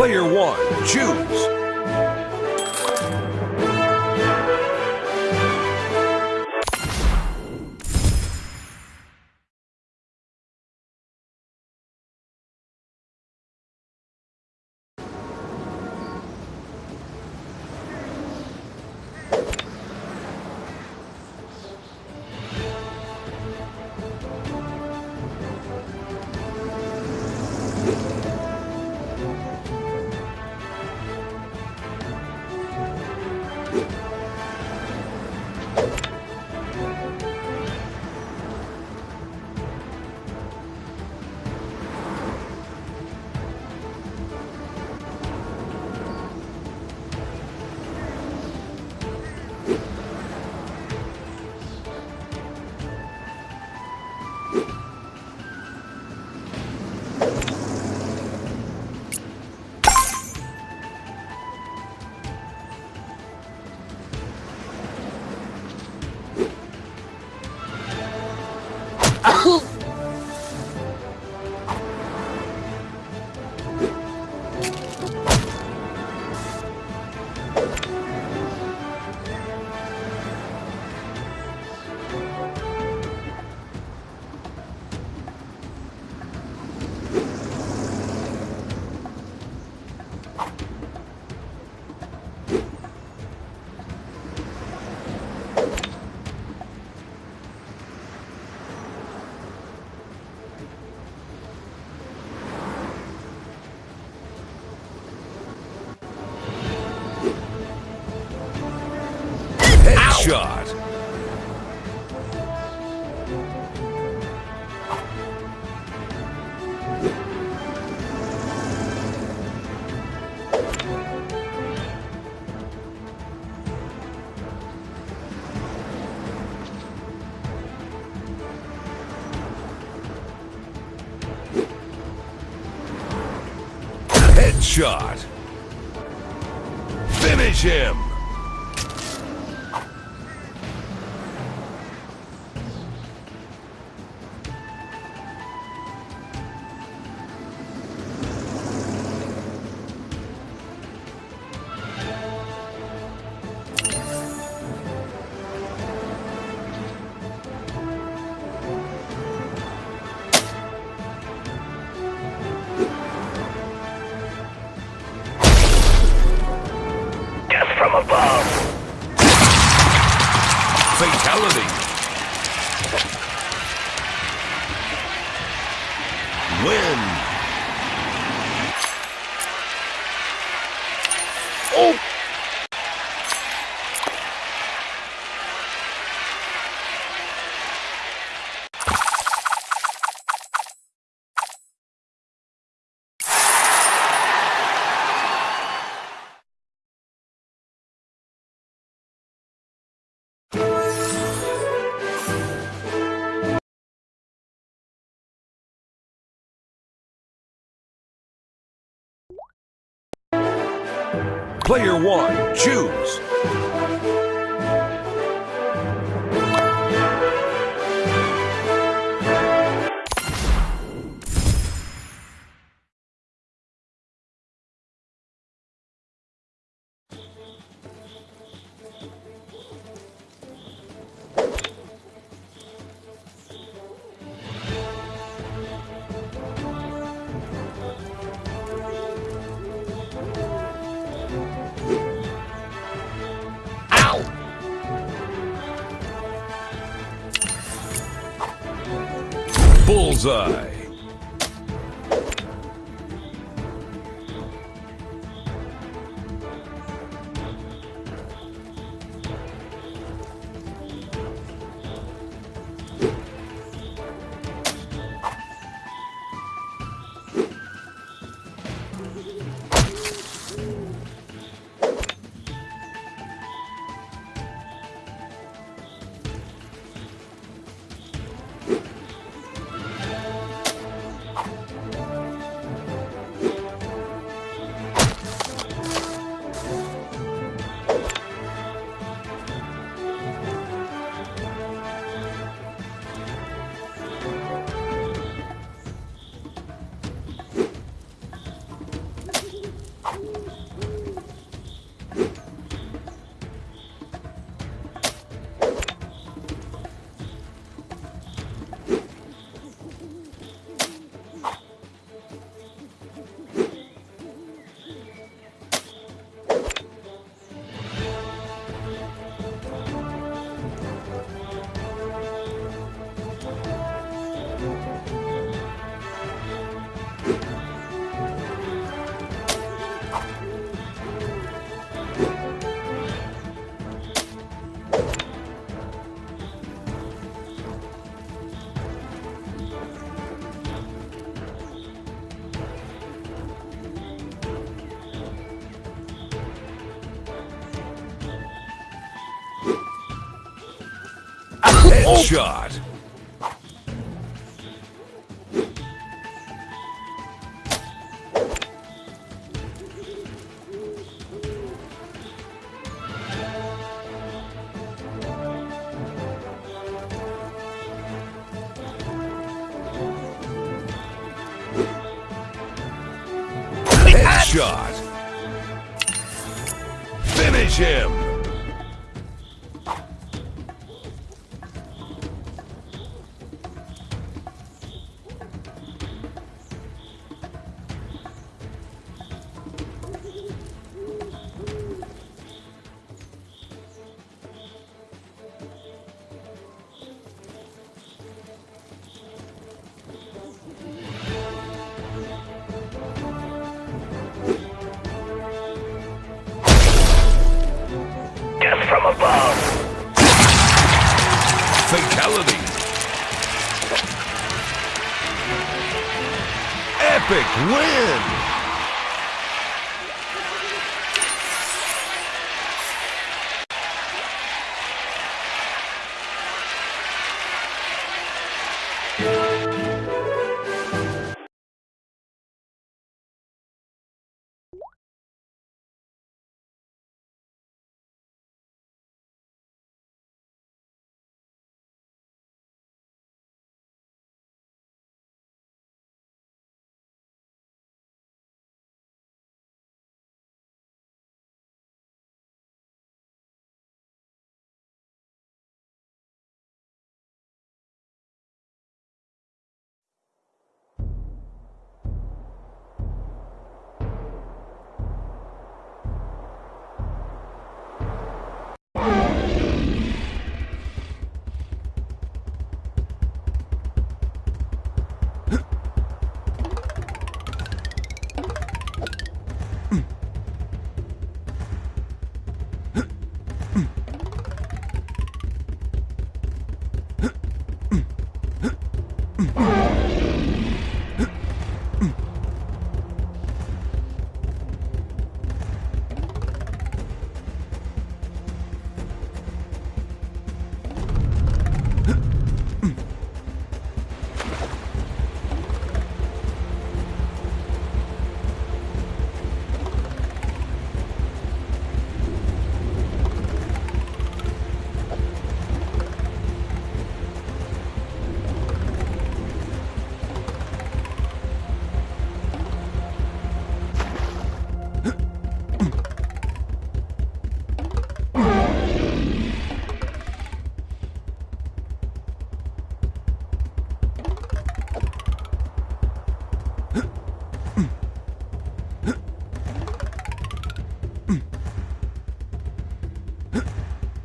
Player one, choose. Headshot. Finish him. Player one, choose. Banzai. Headshot. Headshot. Finish him.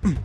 うん。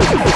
you.